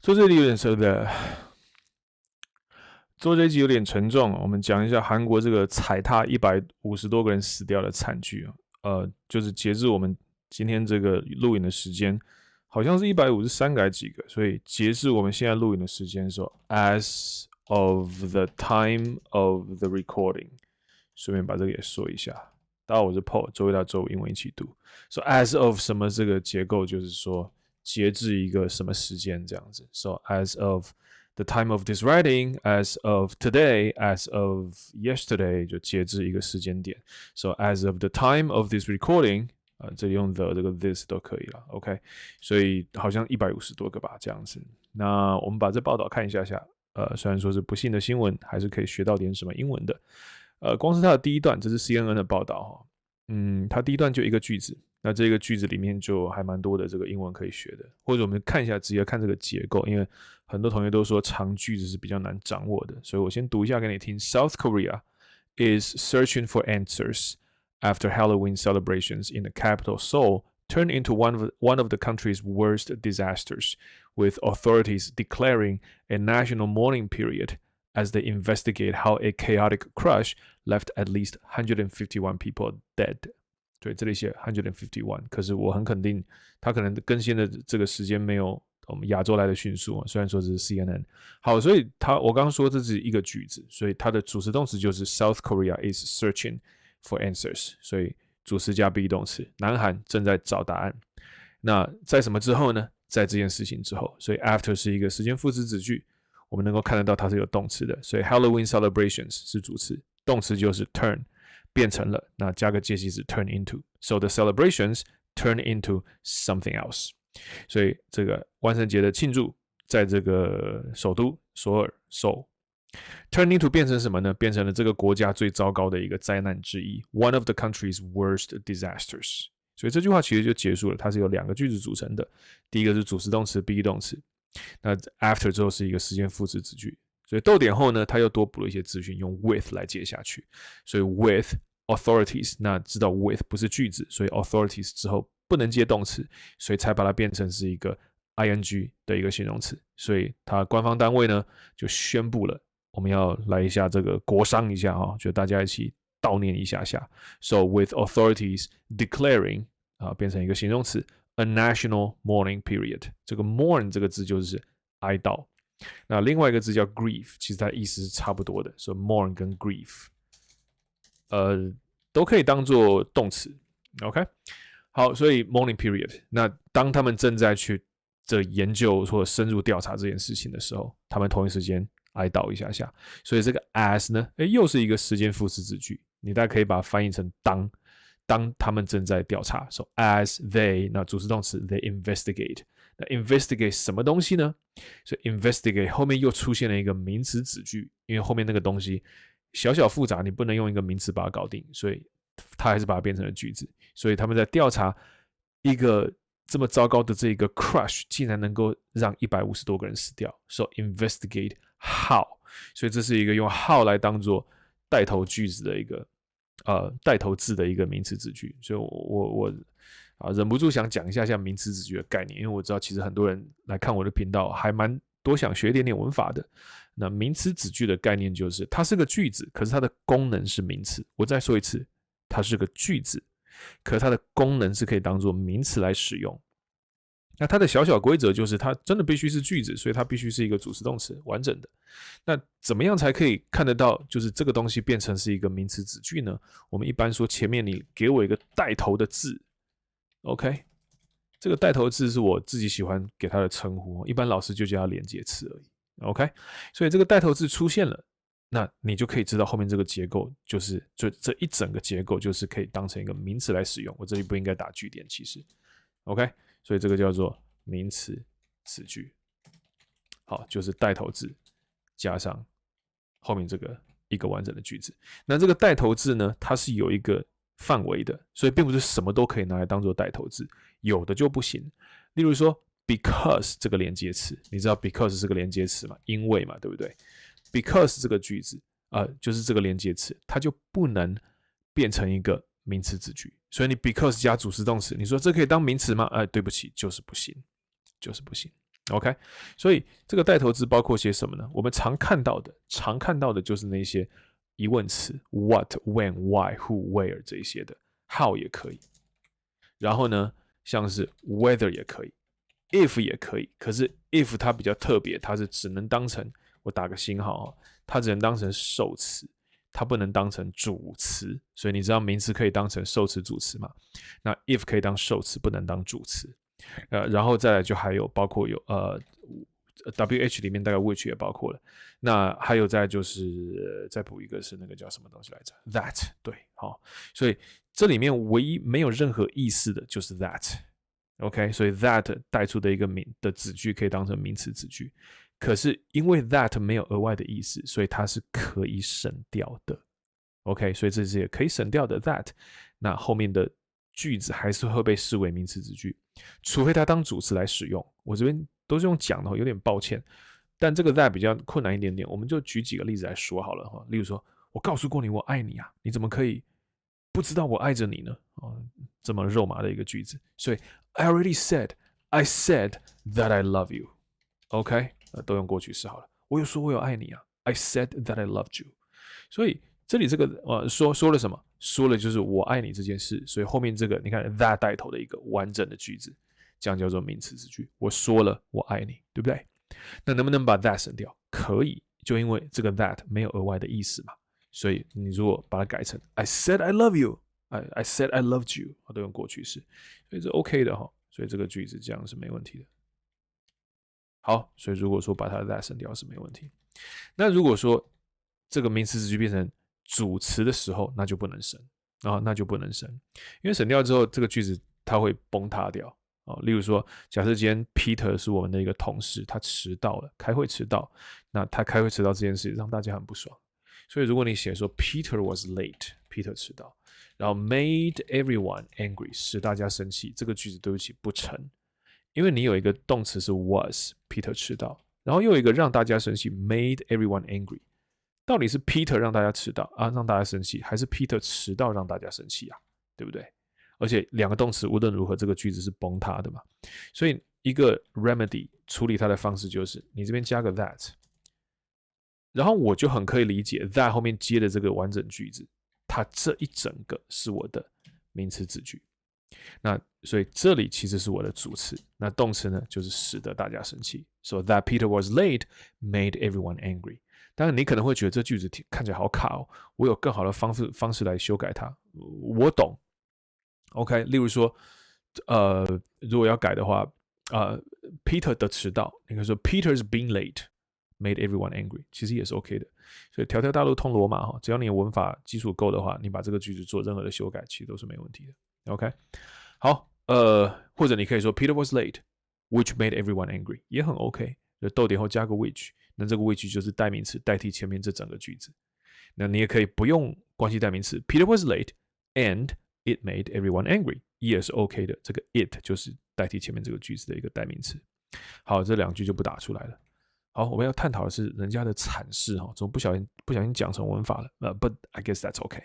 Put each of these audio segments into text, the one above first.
说这里有点舍不得，做这集有点沉重。我们讲一下韩国这个踩踏一百五十多个人死掉的惨剧啊。呃，就是截至我们今天这个录影的时间，好像是一百五十三改几个。所以截至我们现在录影的时间说，as of the time of the recording，顺便把这个也说一下。大家好，我是 Paul，周一到周五英文一起读。说 as of 什么这个结构，就是说。截至一个什么时间这样子？So as of the time of this writing, as of today, as of yesterday，就截至一个时间点。So as of the time of this recording，啊，这里用 the 这个 this 都可以了。OK，所以好像一百五十多个吧，这样子。那我们把这报道看一下下。呃，虽然说是不幸的新闻，还是可以学到点什么英文的。呃，光是它的第一段，这是 CNN 的报道哈。嗯，它第一段就一个句子。那这个句子里面就还蛮多的这个英文可以学的，或者我们看一下，直接看这个结构，因为很多同学都说长句子是比较难掌握的，所以我先读一下给你听。South Korea is searching for answers after Halloween celebrations in the capital Seoul turned into one of one of the country's worst disasters, with authorities declaring a national mourning period as they investigate how a chaotic crush left at least 151 people dead. 对，这里写 hundred and fifty one，可是我很肯定，它可能更新的这个时间没有我们亚洲来的迅速啊。虽然说这是 CNN，好，所以它我刚刚说这是一个句子，所以它的主词动词就是 South Korea is searching for answers，所以主词加 be 动词，南韩正在找答案。那在什么之后呢？在这件事情之后，所以 after 是一个时间副词子句，我们能够看得到它是有动词的，所以 Halloween celebrations 是主词，动词就是 turn。变成了，那加个介系词 turn into，so the celebrations turn into something else。所以这个万圣节的庆祝在这个首都首尔首 turn into 变成什么呢？变成了这个国家最糟糕的一个灾难之一，one of the country's worst disasters。所以这句话其实就结束了，它是由两个句子组成的，第一个是主词动词 be 动词，那 after 之后是一个时间副词子句，所以逗点后呢，它又多补了一些资讯，用 with 来接下去，所以 with。authorities，那知道 with 不是句子，所以 authorities 之后不能接动词，所以才把它变成是一个 ing 的一个形容词。所以它官方单位呢就宣布了，我们要来一下这个国商一下啊，就大家一起悼念一下下。So with authorities declaring 啊变成一个形容词，a national mourning period。这个 mourn 这个字就是哀悼。那另外一个字叫 grief，其实它意思是差不多的，所以 mourn 跟 grief。呃，都可以当做动词，OK，好，所以 morning period，那当他们正在去这研究或深入调查这件事情的时候，他们同一时间哀悼一下下，所以这个 as 呢，诶，又是一个时间副词子句，你大家可以把它翻译成当，当他们正在调查，so as they，那主词动词 they investigate，那 investigate 什么东西呢？所以 investigate 后面又出现了一个名词子句，因为后面那个东西。小小复杂，你不能用一个名词把它搞定，所以他还是把它变成了句子。所以他们在调查一个这么糟糕的这个 crush，竟然能够让一百五十多个人死掉。So investigate how，所以这是一个用 how 来当做带头句子的一个呃带头字的一个名词子句。所以，我我我啊忍不住想讲一下像名词子句的概念，因为我知道其实很多人来看我的频道还蛮多想学一点点文法的。那名词子句的概念就是，它是个句子，可是它的功能是名词。我再说一次，它是个句子，可是它的功能是可以当做名词来使用。那它的小小规则就是，它真的必须是句子，所以它必须是一个主词动词完整的。那怎么样才可以看得到，就是这个东西变成是一个名词子句呢？我们一般说，前面你给我一个带头的字，OK，这个带头字是我自己喜欢给它的称呼，一般老师就叫它连接词而已。OK，所以这个带头字出现了，那你就可以知道后面这个结构就是这这一整个结构就是可以当成一个名词来使用。我这里不应该打句点，其实 OK，所以这个叫做名词词句。好，就是带头字加上后面这个一个完整的句子。那这个带头字呢，它是有一个范围的，所以并不是什么都可以拿来当做带头字，有的就不行。例如说。Because 这个连接词，你知道 because 是个连接词嘛？因为嘛，对不对？Because 这个句子啊，就是这个连接词，它就不能变成一个名词子句。所以你 because 加主词动词，你说这可以当名词吗？哎，对不起，就是不行，就是不行。OK，所以这个带头字包括些什么呢？我们常看到的，常看到的就是那些疑问词，what、when、why、who、where 这一些的，how 也可以。然后呢，像是 whether 也可以，if 也可以。可是 if 它比较特别，它是只能当成我打个星号啊，它只能当成受词，它不能当成主词。所以你知道名词可以当成受词、主词吗？那 if 可以当受词，不能当主词。呃，然后再来就还有包括有呃，W H 里面大概 which 也包括了，那还有再就是再补一个是那个叫什么东西来着？That 对，好，所以这里面唯一没有任何意思的就是 that OK，所以 that 带出的一个名的子句可以当成名词子句，可是因为 that 没有额外的意思，所以它是可以省掉的，OK，所以这是也可以省掉的 that，那后面的句子还是会被视为名词子句。除非它当主词来使用，我这边都是用讲的，有点抱歉。但这个 that 比较困难一点点，我们就举几个例子来说好了哈。例如说，我告诉过你我爱你啊，你怎么可以不知道我爱着你呢？啊，这么肉麻的一个句子。所以 I already said, I said that I love you. OK，呃，都用过去式好了。我有说我有爱你啊，I said that I loved you。所以这里这个呃说说了什么？说了就是我爱你这件事，所以后面这个你看 that 带头的一个完整的句子，这样叫做名词子句。我说了我爱你，对不对？那能不能把 that 省掉？可以，就因为这个 that 没有额外的意思嘛，所以你如果把它改成 I said I love you I said I loved you，都用过去式，所以是 OK 的哈。所以这个句子这样是没问题的。好，所以如果说把它的 that 省掉是没问题。那如果说这个名词词句变成主词的时候，那就不能省啊，那就不能省，因为省掉之后，这个句子它会崩塌掉啊。例如说，假设今天 Peter 是我们的一个同事，他迟到了，开会迟到，那他开会迟到这件事让大家很不爽，所以如果你写说 Peter was late，Peter 迟到，然后 made everyone angry 使大家生气，这个句子对不起不成，因为你有一个动词是 was，Peter 迟到，然后又有一个让大家生气 made everyone angry。到底是 Peter 让大家迟到啊，让大家生气，还是 Peter 迟到让大家生气啊？对不对？而且两个动词无论如何，这个句子是崩塌的嘛。所以一个 remedy 处理它的方式就是，你这边加个 that，然后我就很可以理解 that 后面接的这个完整句子，它这一整个是我的名词子句。那所以这里其实是我的主词，那动词呢就是使得大家生气。So that Peter was late made everyone angry. 当然，你可能会觉得这句子看起来好卡哦。我有更好的方式方式来修改它。我懂，OK。例如说，呃，如果要改的话，呃，Peter 的迟到，你可以说 Peter's being late made everyone angry，其实也是 OK 的。所以条条大路通罗马哈，只要你文法基础够的话，你把这个句子做任何的修改，其实都是没问题的。OK。好，呃，或者你可以说 Peter was late，which made everyone angry，也很 OK。就逗点后加个 which。那这个 which 就是代名词代替前面这整个句子。那你也可以不用关系代名词，Peter was late and it made everyone angry，也是 OK 的。这个 it 就是代替前面这个句子的一个代名词。好，这两句就不打出来了。好，我们要探讨的是人家的阐释哈，怎么不小心不小心讲成文法了？呃，But I guess that's OK。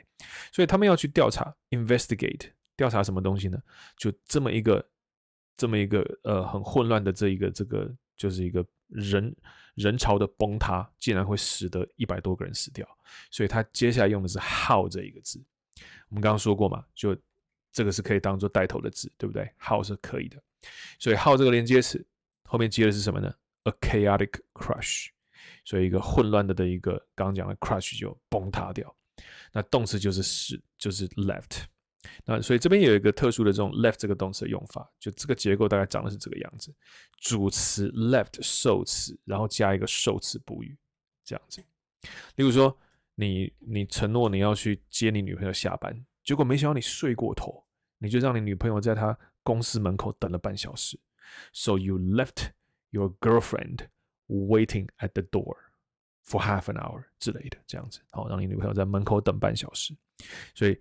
所以他们要去调查，investigate，调查什么东西呢？就这么一个这么一个呃很混乱的这一个这个就是一个人。人潮的崩塌竟然会使得一百多个人死掉，所以他接下来用的是 how 这一个字。我们刚刚说过嘛，就这个是可以当做带头的字，对不对？how 是可以的，所以 how 这个连接词后面接的是什么呢？a chaotic crush，所以一个混乱的的一个刚刚讲的 crush 就崩塌掉。那动词就是使，就是 left。那所以这边有一个特殊的这种 left 这个动词的用法，就这个结构大概长的是这个样子：主词 left 受词，然后加一个受词补语，这样子。例如说，你你承诺你要去接你女朋友下班，结果没想到你睡过头，你就让你女朋友在她公司门口等了半小时。So you left your girlfriend waiting at the door for half an hour 之类的，这样子，好，让你女朋友在门口等半小时。所以。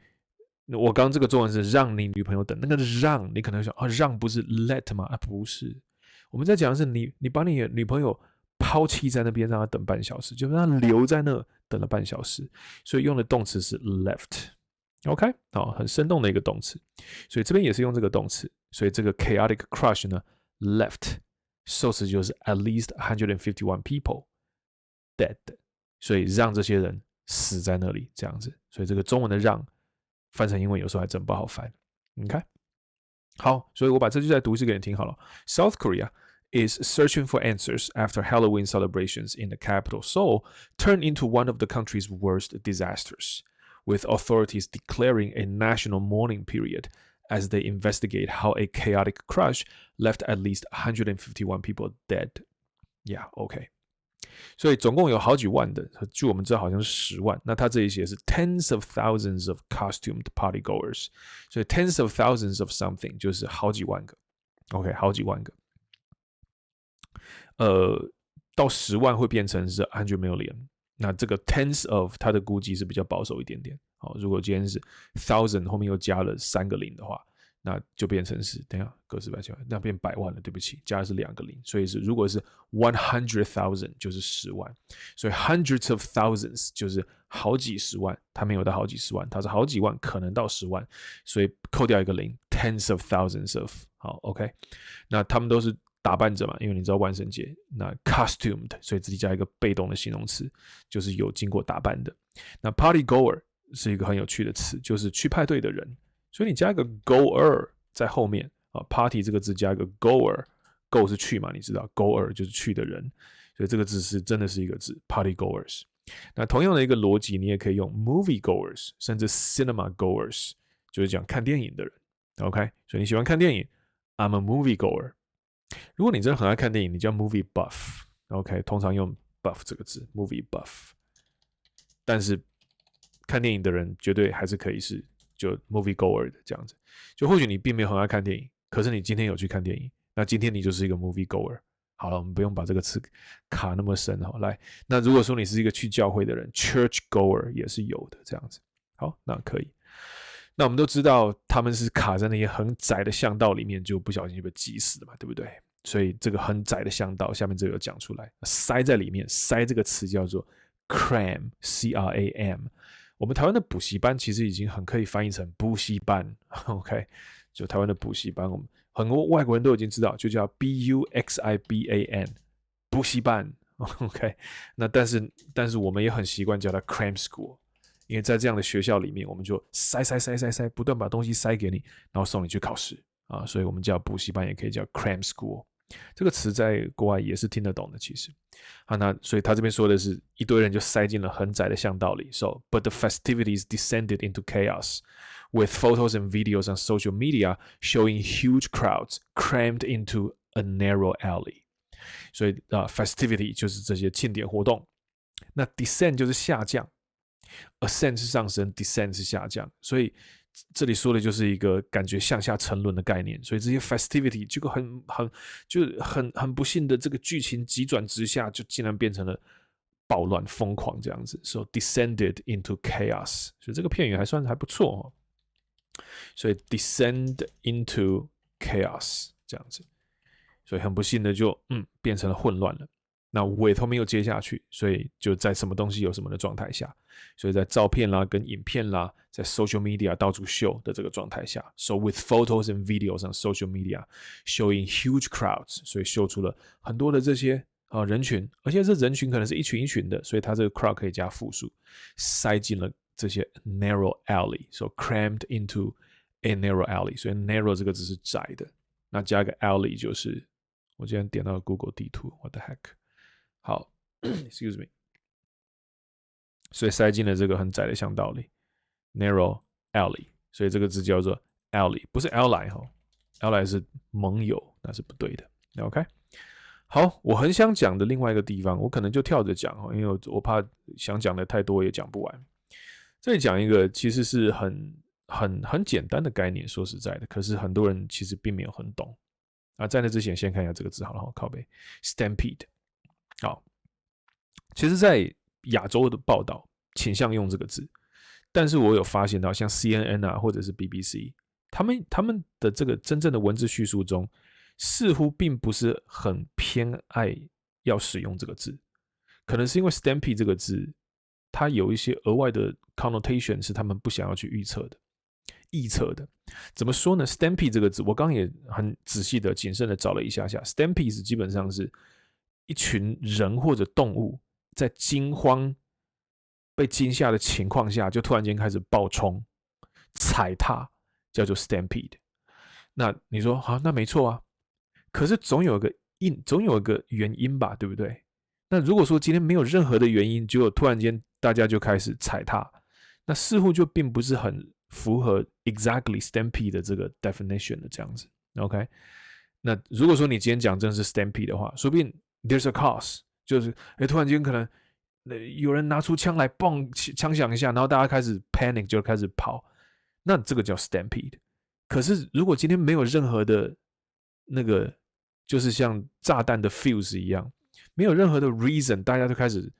我刚这个作文是让你女朋友等，那个让你可能想啊，让不是 let 吗？啊，不是，我们在讲的是你，你把你女朋友抛弃在那边，让她等半小时，就让她留在那等了半小时，所以用的动词是 left，OK，好，很生动的一个动词，所以这边也是用这个动词，所以这个 chaotic crush 呢，left 受词就是 at least hundred and fifty one people dead，所以让这些人死在那里这样子。所以这个中文的让翻成英文有时候还真不好翻。你看，好，所以我把这句再读一次给你听好了。South Korea is searching for answers after Halloween celebrations in the capital Seoul turned into one of the country's worst disasters, with authorities declaring a national mourning period as they investigate how a chaotic crash left at least 151 people dead. Yeah, okay. 所以总共有好几万的，据我们知道好像是十万。那他这里写是 tens of thousands of costumed party goers，所以 tens of thousands of something 就是好几万个。OK，好几万个。呃，到十万会变成是 hundred million。 那这个 tens of 它的估计是比较保守一点点。好，如果今天是 thousand 后面又加了三个零的话。那就变成是，等下个十百千万，那变百万了。对不起，加的是两个零，所以是如果是 one hundred thousand 就是十万，所以 hundreds of thousands 就是好几十万，它没有到好几十万，它是好几万，可能到十万，所以扣掉一个零，tens of thousands of 好，OK，那他们都是打扮着嘛，因为你知道万圣节，那 costumed，所以自己加一个被动的形容词，就是有经过打扮的。那 party goer 是一个很有趣的词，就是去派对的人。所以你加一个 goer 在后面啊，party 这个字加一个 goer，go 是去嘛，你知道 goer 就是去的人，所以这个字是真的是一个字，party goers。那同样的一个逻辑，你也可以用 movie goers，甚至 cinema goers，就是讲看电影的人。OK，所以你喜欢看电影，I'm a movie goer。如果你真的很爱看电影，你叫 movie buff。OK，通常用 buff 这个字，movie buff。但是看电影的人绝对还是可以是。就 movie goer 的这样子，就或许你并没有很爱看电影，可是你今天有去看电影，那今天你就是一个 movie goer。好了，我们不用把这个词卡那么深哈。来，那如果说你是一个去教会的人，church goer 也是有的这样子。好，那可以。那我们都知道他们是卡在那些很窄的巷道里面，就不小心就被挤死了嘛，对不对？所以这个很窄的巷道，下面这个讲出来，塞在里面，塞这个词叫做 cram，c r a m。我们台湾的补习班其实已经很可以翻译成补习班，OK？就台湾的补习班，我们很多外国人都已经知道，就叫 B U X I B A N，补习班，OK？那但是但是我们也很习惯叫它 Cram School，因为在这样的学校里面，我们就塞塞塞塞塞，不断把东西塞给你，然后送你去考试啊，所以我们叫补习班也可以叫 Cram School。这个词在国外也是听得懂的，其实，啊，那所以他这边说的是一堆人就塞进了很窄的巷道里。So, but the festivities descended into chaos, with photos and videos on social media showing huge crowds crammed into a narrow alley。所以啊，festivity 就是这些庆典活动，那 descend 就是下降，ascend 是上升，descend 是下降，所以。这里说的就是一个感觉向下沉沦的概念，所以这些 festivity 这个很很就是很很不幸的这个剧情急转直下，就竟然变成了暴乱疯狂这样子，so descended into chaos，所以这个片语还算还不错哦。所以 descend into chaos 这样子，所以很不幸的就嗯变成了混乱了。那委托没有接下去，所以就在什么东西有什么的状态下，所以在照片啦、跟影片啦，在 social media 到处秀的这个状态下，so with photos and videos on social media showing huge crowds，所以秀出了很多的这些啊人群，而且这人群可能是一群一群的，所以它这个 crowd 可以加复数，塞进了这些 narrow alley，so crammed into a narrow alley，所以 narrow 这个字是窄的，那加个 alley 就是我今天点到 Google 地图，what the heck。好，excuse me，所以塞进了这个很窄的巷道里，narrow alley，所以这个字叫做 alley，不是 ally 哈，ally 是盟友，那是不对的。OK，好，我很想讲的另外一个地方，我可能就跳着讲哦，因为我怕想讲的太多也讲不完。这里讲一个其实是很很很简单的概念，说实在的，可是很多人其实并没有很懂啊。在那之前，先看一下这个字好了，靠背，stampede。好，其实，在亚洲的报道倾向用这个字，但是我有发现到，像 CNN 啊，或者是 BBC，他们他们的这个真正的文字叙述中，似乎并不是很偏爱要使用这个字，可能是因为 “stampy” 这个字，它有一些额外的 connotation 是他们不想要去预测的，臆测的。怎么说呢？“stampy” 这个字，我刚也很仔细的、谨慎的找了一下下。，“stampy” 是基本上是一群人或者动物在惊慌、被惊吓的情况下，就突然间开始暴冲、踩踏，叫做 stampede。那你说好，那没错啊。可是总有个因，总有一个原因吧，对不对？那如果说今天没有任何的原因，结果突然间大家就开始踩踏，那似乎就并不是很。符合 exactly stampede 的这个 definition 的这样子，OK？那如果说你今天讲真是 stampede 的话，说不定 there's a cause，就是哎，突然间可能那有人拿出枪来，嘣，枪响一下，然后大家开始 panic 就开始跑，那这个叫 stampede。可是如果今天没有任何的那个，就是像炸弹的 fuse 一样，没有任何的 reason，大家就开始。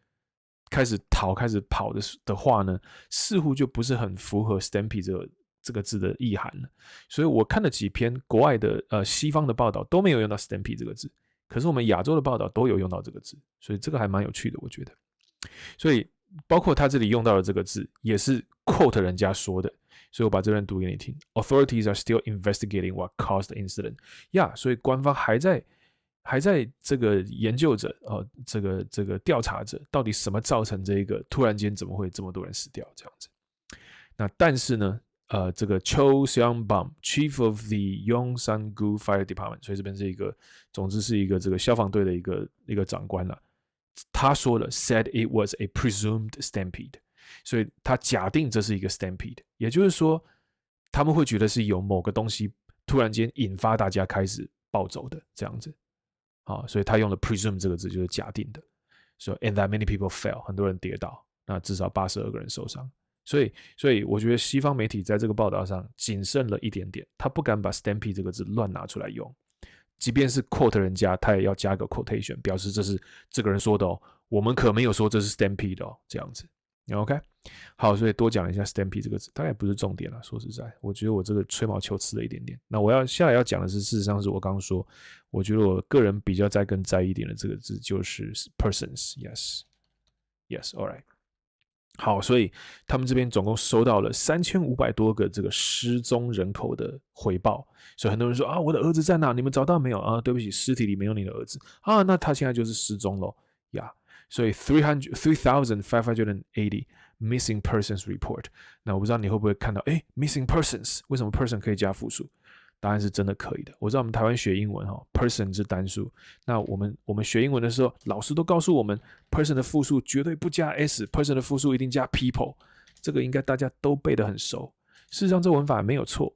开始逃，开始跑的的话呢，似乎就不是很符合 “stampede” 这个这个字的意涵了。所以我看了几篇国外的呃西方的报道，都没有用到 “stampede” 这个字，可是我们亚洲的报道都有用到这个字，所以这个还蛮有趣的，我觉得。所以包括他这里用到的这个字，也是 quote 人家说的，所以我把这段读给你听：“Authorities are still investigating what caused the incident。”呀，所以官方还在。还在这个研究着，呃，这个这个调查着，到底什么造成这一个突然间怎么会这么多人死掉这样子？那但是呢，呃，这个 Cho Seung Bum Chief of the Yongsan-gu Fire Department，所以这边是一个，总之是一个这个消防队的一个一个长官了。他说了，said it was a presumed stampede，所以他假定这是一个 stampede，也就是说，他们会觉得是有某个东西突然间引发大家开始暴走的这样子。啊，所以他用了 presume 这个字，就是假定的。说 and that many people fell，很多人跌倒，那至少八十二个人受伤。所以，所以我觉得西方媒体在这个报道上谨慎了一点点，他不敢把 stampede 这个字乱拿出来用，即便是 quote 人家，他也要加个 quotation，表示这是这个人说的哦，我们可没有说这是 stampede 哦，这样子。OK，好，所以多讲一下 stampede 这个字，大概不是重点了。说实在，我觉得我这个吹毛求疵了一点点。那我要下来要讲的是，事实上是我刚刚说，我觉得我个人比较在更在意一点的这个字就是 persons。Yes，Yes，All right。好，所以他们这边总共收到了三千五百多个这个失踪人口的回报。所以很多人说啊，我的儿子在哪？你们找到没有啊？对不起，尸体里没有你的儿子啊，那他现在就是失踪了呀。所以 three hundred three thousand five hundred and eighty missing persons report。那我不知道你会不会看到，哎，missing persons，为什么 person 可以加复数？答案是真的可以的。我知道我们台湾学英文哈，person 是单数。那我们我们学英文的时候，老师都告诉我们，person 的复数绝对不加 s，person 的复数一定加 people。这个应该大家都背得很熟。事实上，这文法没有错，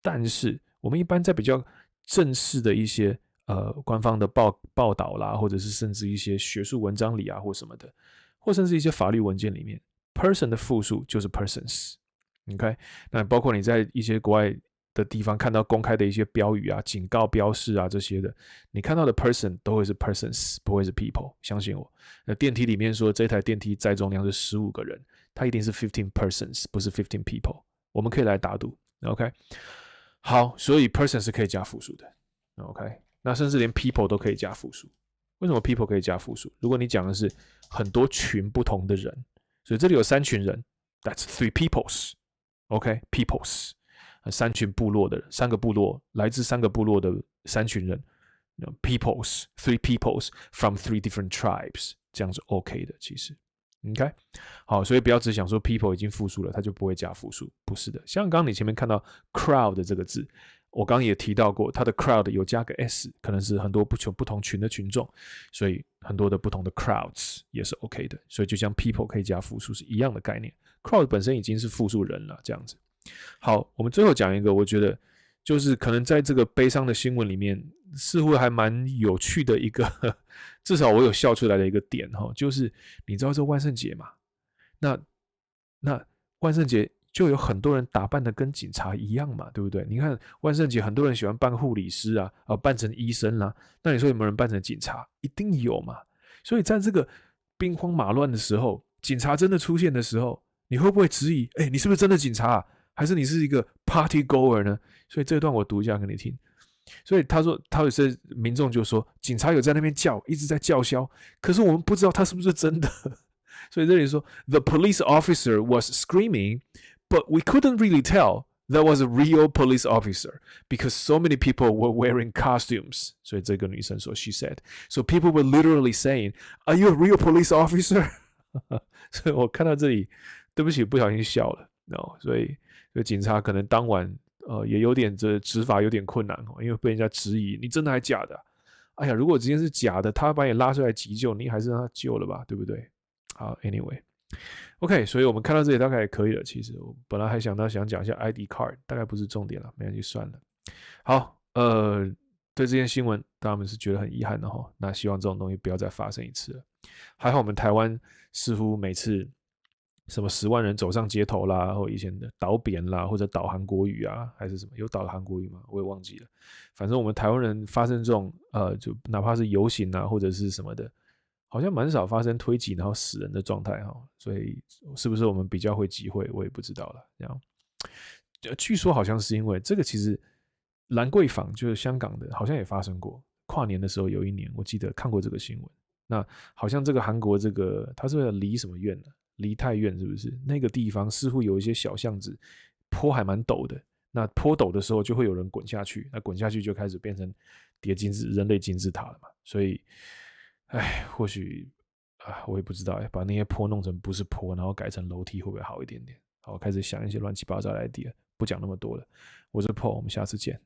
但是我们一般在比较正式的一些。呃，官方的报报道啦，或者是甚至一些学术文章里啊，或什么的，或甚至一些法律文件里面，person 的复数就是 persons，OK？那包括你在一些国外的地方看到公开的一些标语啊、警告标示啊这些的，你看到的 person 都会是 persons，不会是 people，相信我。那电梯里面说这台电梯载重量是十五个人，它一定是 fifteen persons，不是 fifteen people。我们可以来打赌，OK？好，所以 person 是可以加复数的，OK？那甚至连 people 都可以加复数，为什么 people 可以加复数？如果你讲的是很多群不同的人，所以这里有三群人，that's three peoples，OK，peoples，三群部落的人，三个部落来自三个部落的三群人，peoples，three peoples from three different tribes，这样是 OK 的，其实，OK，好，所以不要只想说 people 已经复数了，它就不会加复数，不是的，像刚你前面看到 crowd 这个字。我刚也提到过，它的 crowd 有加个 s，可能是很多不同不同群的群众，所以很多的不同的 crowds 也是 OK 的。所以就像 people 可以加复数是一样的概念，crowd 本身已经是复数人了，这样子。好，我们最后讲一个，我觉得就是可能在这个悲伤的新闻里面，似乎还蛮有趣的一个，至少我有笑出来的一个点哈，就是你知道这万圣节嘛？那那万圣节。就有很多人打扮的跟警察一样嘛，对不对？你看万圣节，很多人喜欢扮护理师啊，啊，扮成医生啦。那你说有没有人扮成警察？一定有嘛。所以在这个兵荒马乱的时候，警察真的出现的时候，你会不会质疑？哎，你是不是真的警察，啊还是你是一个 party goer 呢？所以这段我读一下给你听。所以他说，他有些民众就说，警察有在那边叫，一直在叫嚣，可是我们不知道他是不是真的。所以这里说，the police officer was screaming。But we couldn't really tell That was a real police officer because so many people were wearing costumes. 所以这个女生说，She said, so people were literally saying, "Are you a real police officer?" 所以我看到这里，对不起，不小心笑了。No，所以， 警察可能当晚呃也有点这执法有点困难哦，因为被人家质疑，你真的还假的？哎呀，如果今天是假的，他把你拉出来急救，你还是让他救了吧，对不对？好，Anyway。OK，所以我们看到这里大概也可以了。其实我本来还想到想讲一下 ID card，大概不是重点了，没关系，算了。好，呃，对这件新闻，他们是觉得很遗憾的哈。那希望这种东西不要再发生一次了。还好我们台湾似乎每次什么十万人走上街头啦，或以前的导扁啦，或者导韩国语啊，还是什么有导韩国语吗？我也忘记了。反正我们台湾人发生这种呃，就哪怕是游行啊，或者是什么的。好像蛮少发生推挤然后死人的状态哈，所以是不是我们比较会集会，我也不知道了。这样，据说好像是因为这个，其实兰桂坊就是香港的，好像也发生过跨年的时候，有一年我记得看过这个新闻。那好像这个韩国这个他是离什么院呢？离太远是不是？那个地方似乎有一些小巷子，坡还蛮陡的。那坡陡的时候就会有人滚下去，那滚下去就开始变成叠金字人类金字塔了嘛。所以。哎，或许啊，我也不知道哎，把那些坡弄成不是坡，然后改成楼梯会不会好一点点？好，开始想一些乱七八糟的 idea，不讲那么多了。我是 Paul，我们下次见。